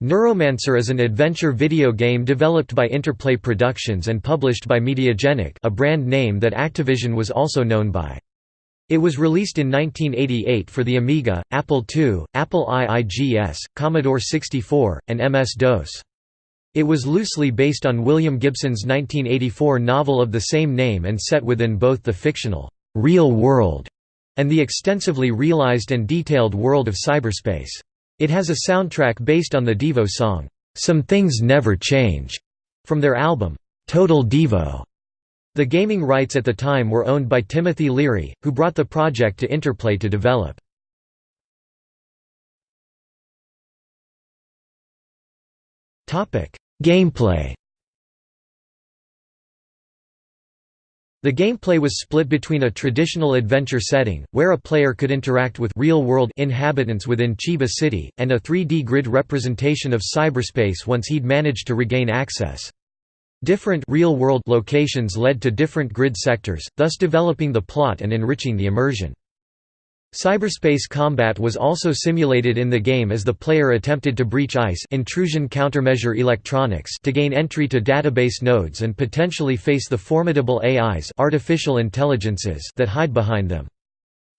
Neuromancer is an adventure video game developed by Interplay Productions and published by Mediagenic a brand name that Activision was also known by. It was released in 1988 for the Amiga, Apple II, Apple IIGS, Commodore 64, and MS-DOS. It was loosely based on William Gibson's 1984 novel of the same name and set within both the fictional, real world and the extensively realized and detailed world of cyberspace. It has a soundtrack based on the Devo song, "'Some Things Never Change' from their album, "'Total Devo'. The gaming rights at the time were owned by Timothy Leary, who brought the project to Interplay to develop. Gameplay The gameplay was split between a traditional adventure setting, where a player could interact with real-world inhabitants within Chiba City, and a 3D grid representation of cyberspace once he'd managed to regain access. Different real-world locations led to different grid sectors, thus developing the plot and enriching the immersion. Cyberspace combat was also simulated in the game as the player attempted to breach ICE intrusion countermeasure electronics to gain entry to database nodes and potentially face the formidable AIs artificial intelligences that hide behind them.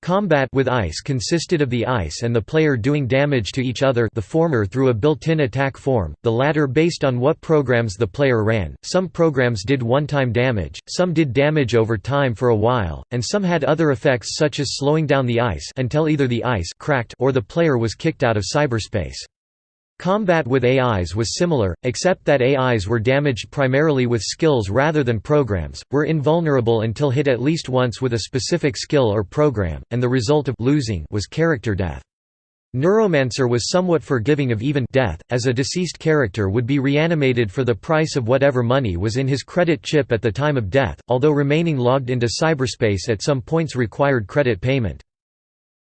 Combat with ICE consisted of the ICE and the player doing damage to each other the former through a built-in attack form, the latter based on what programs the player ran. Some programs did one-time damage, some did damage over time for a while, and some had other effects such as slowing down the ICE until either the ICE cracked or the player was kicked out of cyberspace. Combat with AIs was similar, except that AIs were damaged primarily with skills rather than programs, were invulnerable until hit at least once with a specific skill or program, and the result of losing was character death. Neuromancer was somewhat forgiving of even death, as a deceased character would be reanimated for the price of whatever money was in his credit chip at the time of death, although remaining logged into cyberspace at some points required credit payment.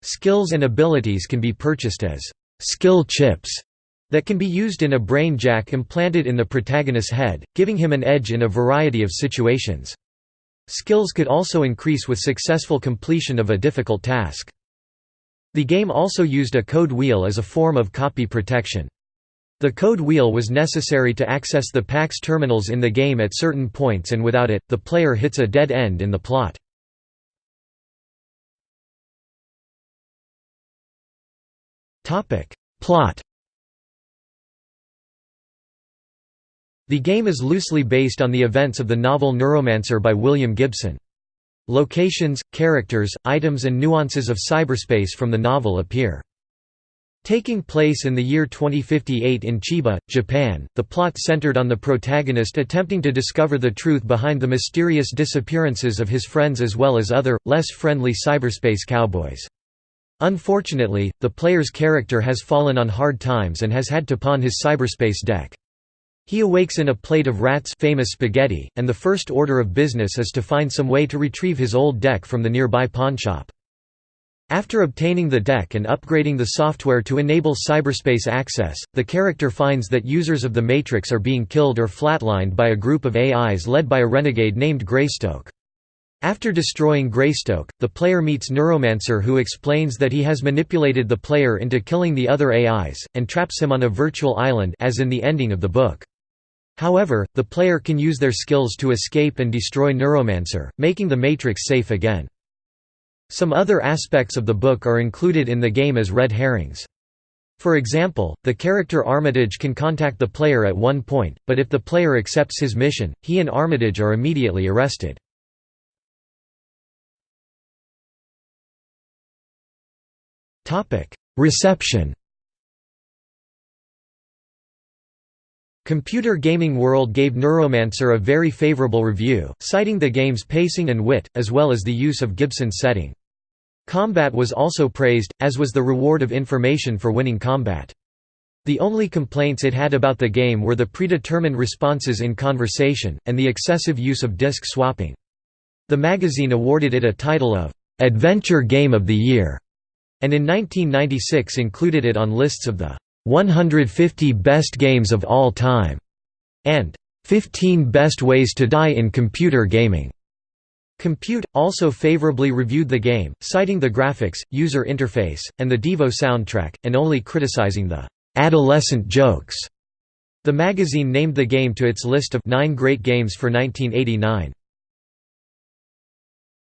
Skills and abilities can be purchased as skill chips that can be used in a brain jack implanted in the protagonist's head, giving him an edge in a variety of situations. Skills could also increase with successful completion of a difficult task. The game also used a code wheel as a form of copy protection. The code wheel was necessary to access the PAX terminals in the game at certain points and without it, the player hits a dead end in the plot. Plot The game is loosely based on the events of the novel Neuromancer by William Gibson. Locations, characters, items and nuances of cyberspace from the novel appear. Taking place in the year 2058 in Chiba, Japan, the plot centered on the protagonist attempting to discover the truth behind the mysterious disappearances of his friends as well as other, less friendly cyberspace cowboys. Unfortunately, the player's character has fallen on hard times and has had to pawn his cyberspace deck. He awakes in a plate of Ratz famous spaghetti, and the first order of business is to find some way to retrieve his old deck from the nearby pawnshop. After obtaining the deck and upgrading the software to enable cyberspace access, the character finds that users of the Matrix are being killed or flatlined by a group of AIs led by a renegade named Greystoke. After destroying Greystoke, the player meets Neuromancer who explains that he has manipulated the player into killing the other AIs, and traps him on a virtual island as in the ending of the book. However, the player can use their skills to escape and destroy Neuromancer, making the Matrix safe again. Some other aspects of the book are included in the game as red herrings. For example, the character Armitage can contact the player at one point, but if the player accepts his mission, he and Armitage are immediately arrested. Reception Computer Gaming World gave Neuromancer a very favorable review, citing the game's pacing and wit, as well as the use of Gibson's setting. Combat was also praised, as was the reward of information for winning combat. The only complaints it had about the game were the predetermined responses in conversation, and the excessive use of disc swapping. The magazine awarded it a title of, "'Adventure Game of the Year' and in 1996 included it on lists of the 150 Best Games of All Time, and 15 Best Ways to Die in Computer Gaming. Compute, also favorably reviewed the game, citing the graphics, user interface, and the Devo soundtrack, and only criticizing the adolescent jokes. The magazine named the game to its list of nine great games for 1989.